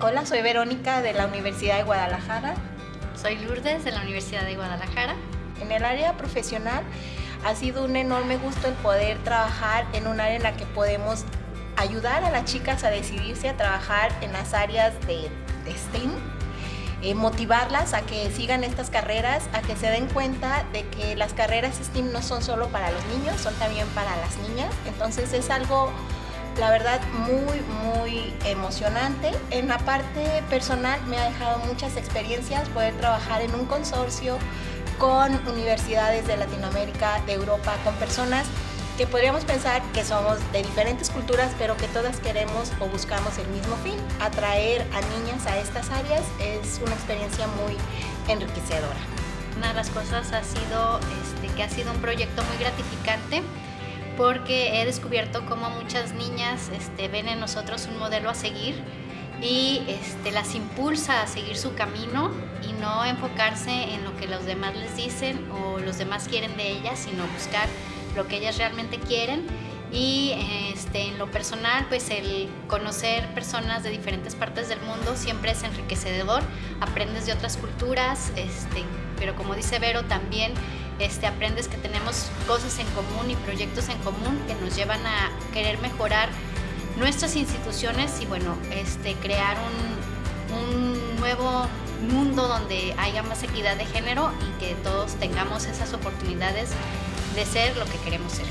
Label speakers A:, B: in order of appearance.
A: Hola, soy Verónica de la Universidad de Guadalajara.
B: Soy Lourdes de la Universidad de Guadalajara.
A: En el área profesional ha sido un enorme gusto el poder trabajar en un área en la que podemos ayudar a las chicas a decidirse a trabajar en las áreas de, STEAM, eh, motivarlas a que sigan estas carreras, a que se den cuenta de que las carreras STEAM no son solo para los niños, son también para las niñas. Entonces es algo la verdad muy muy emocionante. En la parte personal me ha dejado muchas experiencias poder trabajar en un consorcio con universidades de Latinoamérica, de Europa, con personas que podríamos pensar que somos de diferentes culturas, pero que todas queremos o buscamos el mismo fin. Atraer a niñas a estas áreas es una experiencia muy enriquecedora.
B: Una de las cosas ha sido este, que ha sido un proyecto muy gratificante porque he descubierto cómo muchas niñas este, ven en nosotros un modelo a seguir y este, las impulsa a seguir su camino y no enfocarse en lo que los demás les dicen o los demás quieren de ellas, sino buscar lo que ellas realmente quieren. Y este, en lo personal pues el conocer personas de diferentes partes del mundo siempre es enriquecedor, aprendes de otras culturas, este, pero como dice Vero también este, aprendes que tenemos cosas en común y proyectos en común que nos llevan a querer mejorar nuestras instituciones y bueno, este, crear un, un nuevo mundo donde haya más equidad de género y que todos tengamos esas oportunidades de ser lo que queremos ser.